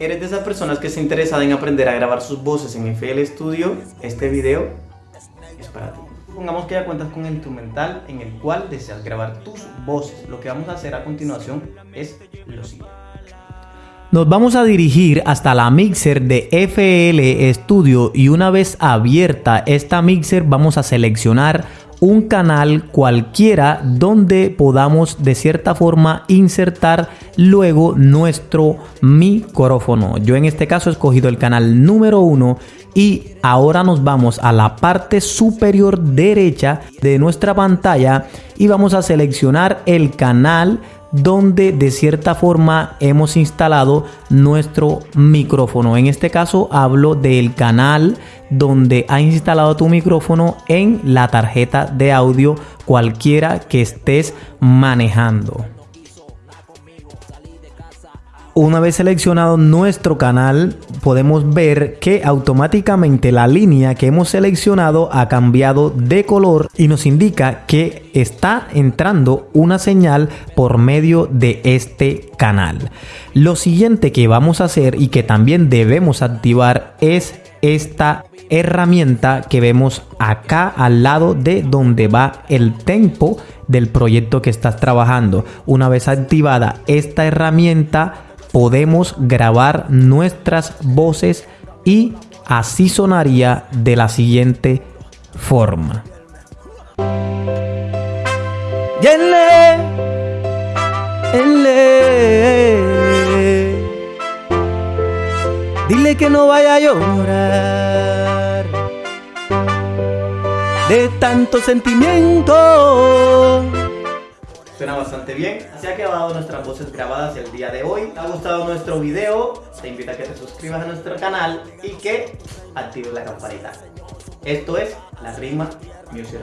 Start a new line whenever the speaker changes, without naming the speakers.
¿Eres de esas personas que está interesada en aprender a grabar sus voces en FL Studio? Este video es para ti. Supongamos que ya cuentas con el instrumental en el cual deseas grabar tus voces. Lo que vamos a hacer a continuación es lo siguiente.
Nos vamos a dirigir hasta la mixer de FL Studio y una vez abierta esta mixer vamos a seleccionar un canal cualquiera donde podamos de cierta forma insertar luego nuestro micrófono. Yo en este caso he escogido el canal número uno y ahora nos vamos a la parte superior derecha de nuestra pantalla y vamos a seleccionar el canal donde de cierta forma hemos instalado nuestro micrófono. En este caso hablo del canal donde has instalado tu micrófono en la tarjeta de audio cualquiera que estés manejando. Una vez seleccionado nuestro canal, podemos ver que automáticamente la línea que hemos seleccionado ha cambiado de color y nos indica que está entrando una señal por medio de este canal. Lo siguiente que vamos a hacer y que también debemos activar es esta herramienta que vemos acá al lado de donde va el tempo del proyecto que estás trabajando. Una vez activada esta herramienta, podemos grabar nuestras voces y así sonaría de la siguiente forma.
Dile que no vaya a llorar de tanto sentimiento
Suena bastante bien. Así ha quedado nuestras voces grabadas el día de hoy. ¿Te ha gustado nuestro video? Te invito a que te suscribas a nuestro canal y que actives la campanita. Esto es La Rima Music